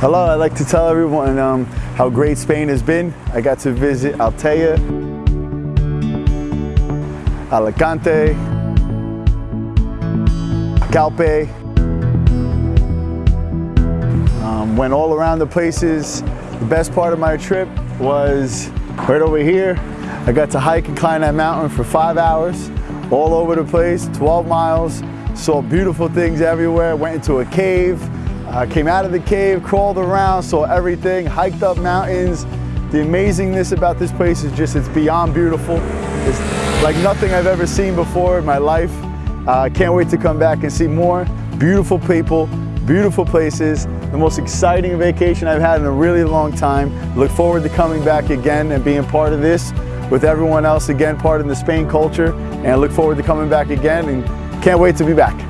Hello, I'd like to tell everyone um, how great Spain has been. I got to visit Altea, Alicante, Calpe. Um, went all around the places. The best part of my trip was right over here. I got to hike and climb that mountain for five hours, all over the place, 12 miles. Saw beautiful things everywhere. Went into a cave, uh, came out of the cave, crawled around, saw everything, hiked up mountains. The amazingness about this place is just, it's beyond beautiful. It's like nothing I've ever seen before in my life. I uh, can't wait to come back and see more beautiful people, beautiful places, the most exciting vacation I've had in a really long time. Look forward to coming back again and being part of this with everyone else again, part of the Spain culture, and I look forward to coming back again and can't wait to be back.